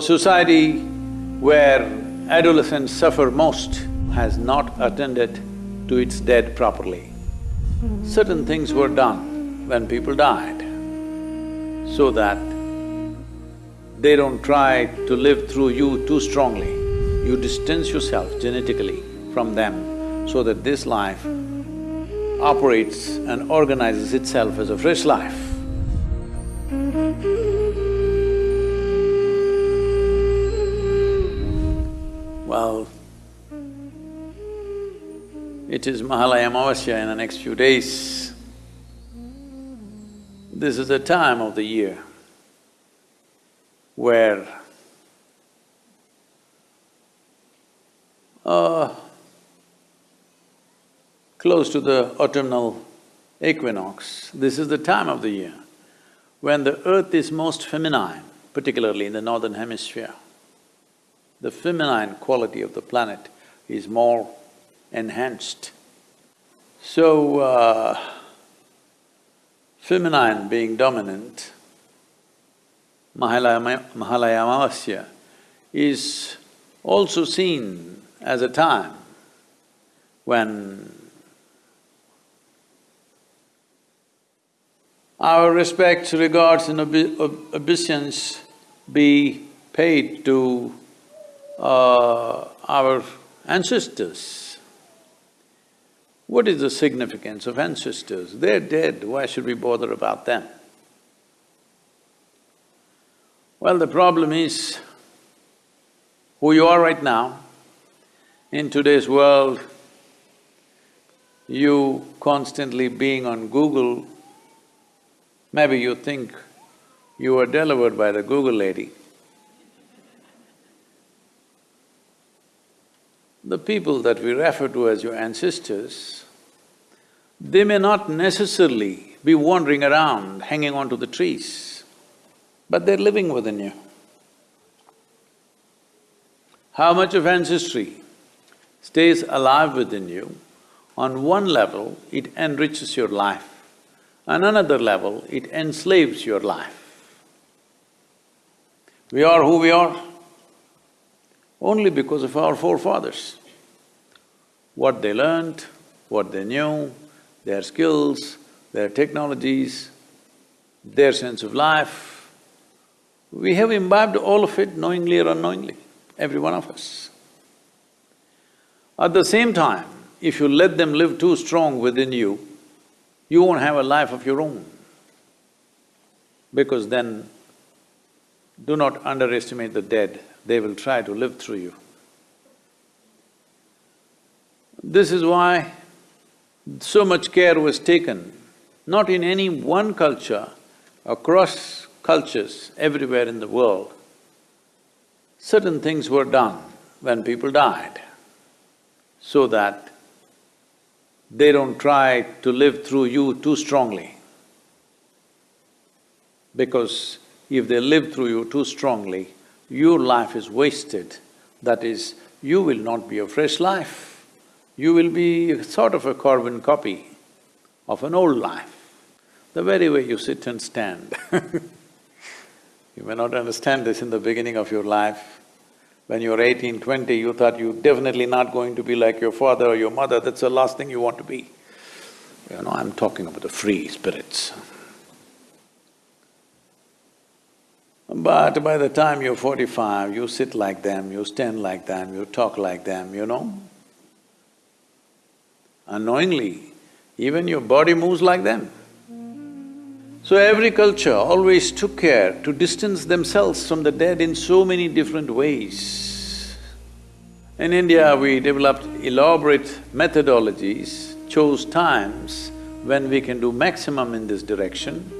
A society where adolescents suffer most has not attended to its dead properly. Certain things were done when people died so that they don't try to live through you too strongly. You distance yourself genetically from them so that this life operates and organizes itself as a fresh life. Well, it is Mahalaya Amavasya in the next few days. This is a time of the year where uh, close to the autumnal equinox, this is the time of the year when the earth is most feminine, particularly in the northern hemisphere. The feminine quality of the planet is more enhanced. So, uh, feminine being dominant, Mahalaya, Mahalaya Amavasya is also seen as a time when our respects, regards and obeisance be paid to uh, our ancestors. What is the significance of ancestors? They're dead, why should we bother about them? Well, the problem is who you are right now. In today's world, you constantly being on Google, maybe you think you were delivered by the Google lady. The people that we refer to as your ancestors, they may not necessarily be wandering around, hanging on to the trees but they're living within you. How much of ancestry stays alive within you, on one level it enriches your life, on another level it enslaves your life. We are who we are only because of our forefathers. What they learned, what they knew, their skills, their technologies, their sense of life, we have imbibed all of it knowingly or unknowingly, every one of us. At the same time, if you let them live too strong within you, you won't have a life of your own. Because then, do not underestimate the dead, they will try to live through you. This is why so much care was taken, not in any one culture, across cultures everywhere in the world, certain things were done when people died so that they don't try to live through you too strongly. Because if they live through you too strongly, your life is wasted. That is, you will not be a fresh life. You will be sort of a carbon copy of an old life. The very way you sit and stand You may not understand this in the beginning of your life. When you were eighteen, twenty, you thought you're definitely not going to be like your father or your mother, that's the last thing you want to be. You know, I'm talking about the free spirits. But by the time you're forty-five, you sit like them, you stand like them, you talk like them, you know. Unknowingly, even your body moves like them. So every culture always took care to distance themselves from the dead in so many different ways. In India, we developed elaborate methodologies, chose times when we can do maximum in this direction,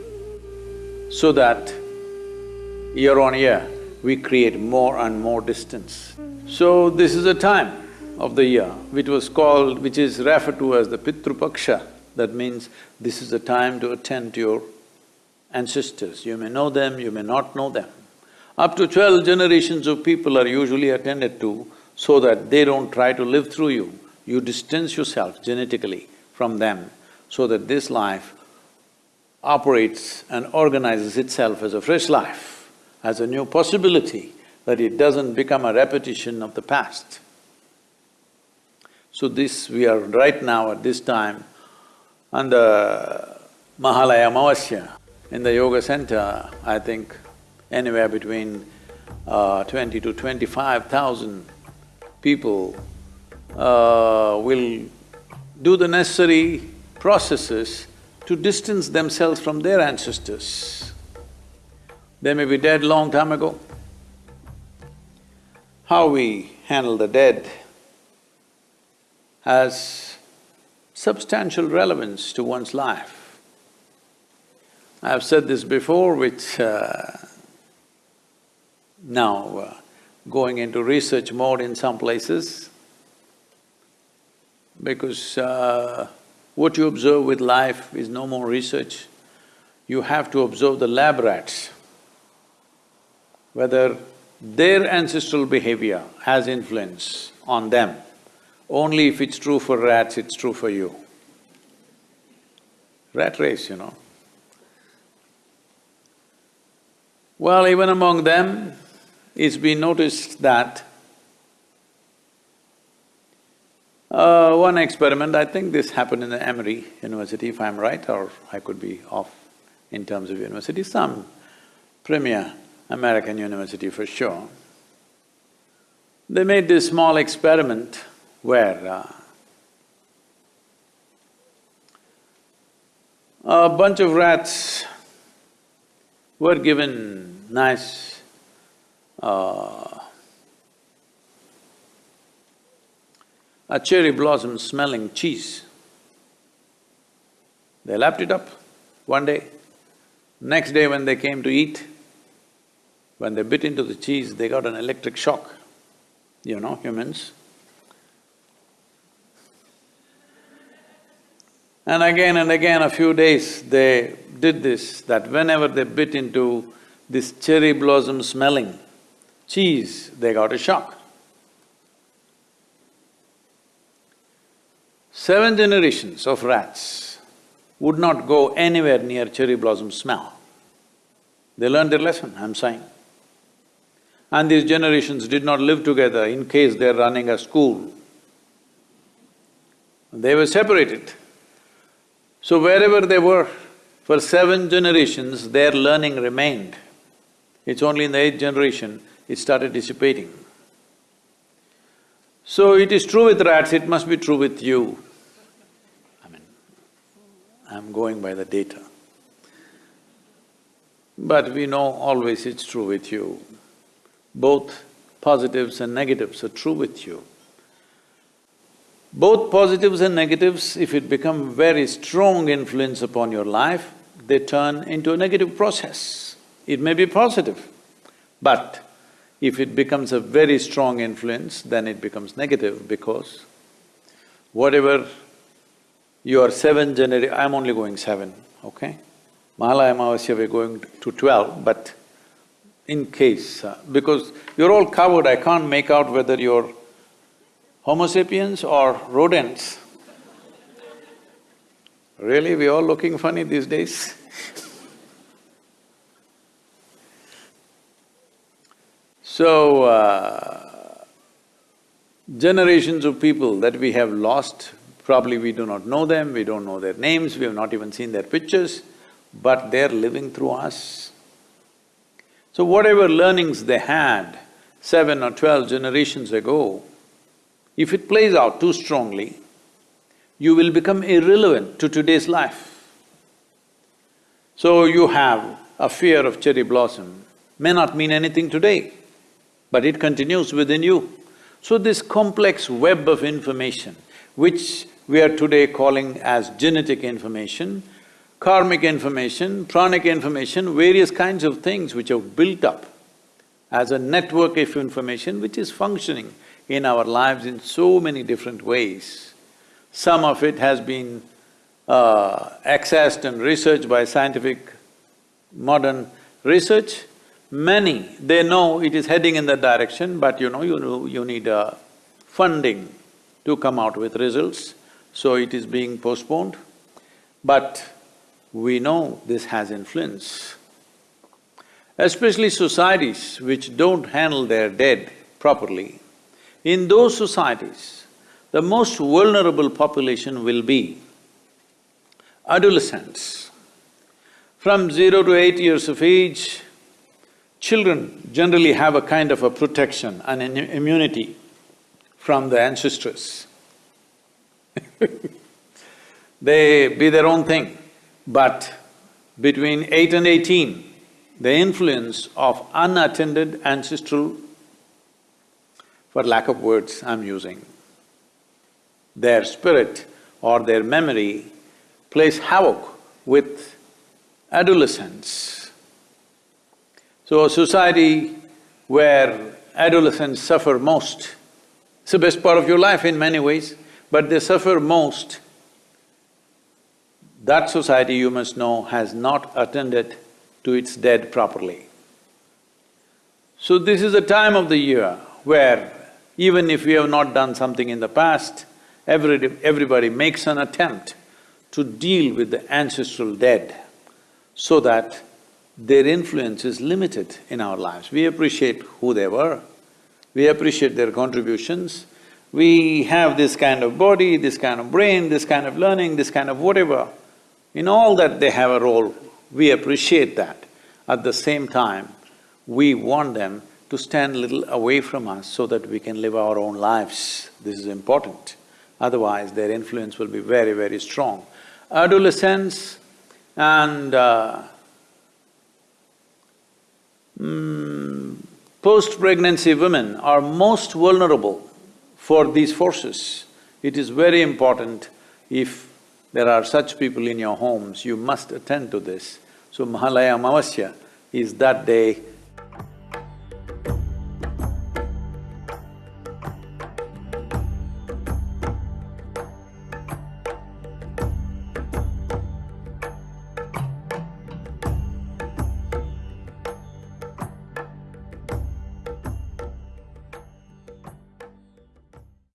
so that year on year, we create more and more distance. So this is a time of the year which was called… which is referred to as the Pitru Paksha. That means this is the time to attend to your ancestors. You may know them, you may not know them. Up to twelve generations of people are usually attended to so that they don't try to live through you. You distance yourself genetically from them so that this life operates and organizes itself as a fresh life, as a new possibility, that it doesn't become a repetition of the past. So this, we are right now at this time on the Mahalaya Amavasya in the yoga center, I think anywhere between uh, twenty to twenty-five thousand people uh, will do the necessary processes to distance themselves from their ancestors. They may be dead long time ago. How we handle the dead has substantial relevance to one's life. I've said this before, which uh, now uh, going into research mode in some places, because uh, what you observe with life is no more research. You have to observe the lab rats, whether their ancestral behavior has influence on them. Only if it's true for rats, it's true for you. Rat race, you know. Well, even among them, it's been noticed that uh, one experiment, I think this happened in the Emory University if I'm right or I could be off in terms of university, some premier American university for sure. They made this small experiment where a bunch of rats were given nice uh, a cherry blossom smelling cheese. They lapped it up one day. Next day when they came to eat, when they bit into the cheese, they got an electric shock. You know, humans. And again and again, a few days, they did this, that whenever they bit into this cherry blossom smelling cheese, they got a shock. Seven generations of rats would not go anywhere near cherry blossom smell. They learned their lesson, I'm saying. And these generations did not live together in case they're running a school. They were separated. So wherever they were, for seven generations, their learning remained. It's only in the eighth generation, it started dissipating. So it is true with rats, it must be true with you. I mean, I'm going by the data. But we know always it's true with you. Both positives and negatives are true with you. Both positives and negatives, if it become very strong influence upon your life, they turn into a negative process. It may be positive, but if it becomes a very strong influence, then it becomes negative because whatever your seven genera… I'm only going seven, okay? Mahalaya Amavasya we're going to twelve, but in case… Uh, because you're all covered, I can't make out whether you're Homo sapiens or rodents? Really, we are all looking funny these days So, uh, generations of people that we have lost, probably we do not know them, we don't know their names, we have not even seen their pictures, but they're living through us. So whatever learnings they had seven or twelve generations ago, if it plays out too strongly, you will become irrelevant to today's life. So you have a fear of cherry blossom, may not mean anything today, but it continues within you. So this complex web of information, which we are today calling as genetic information, karmic information, pranic information, various kinds of things which have built up as a network of information which is functioning in our lives in so many different ways. Some of it has been uh, accessed and researched by scientific modern research. Many, they know it is heading in that direction, but you know, you know, you need uh, funding to come out with results, so it is being postponed. But we know this has influence. especially societies which don't handle their dead properly, in those societies, the most vulnerable population will be adolescents. From zero to eight years of age, children generally have a kind of a protection and an immunity from the ancestors. they be their own thing, but between eight and eighteen, the influence of unattended ancestral, for lack of words I'm using, their spirit or their memory plays havoc with adolescents. So a society where adolescents suffer most, it's the best part of your life in many ways, but they suffer most, that society you must know has not attended to its dead properly. So this is a time of the year where even if we have not done something in the past, every, everybody makes an attempt to deal with the ancestral dead so that their influence is limited in our lives. We appreciate who they were, we appreciate their contributions, we have this kind of body, this kind of brain, this kind of learning, this kind of whatever. In all that they have a role, we appreciate that. At the same time, we want them to stand a little away from us so that we can live our own lives. This is important. Otherwise, their influence will be very, very strong. Adolescents and uh, mm, post-pregnancy women are most vulnerable for these forces. It is very important if there are such people in your homes, you must attend to this. So Mahalaya Amavasya is that day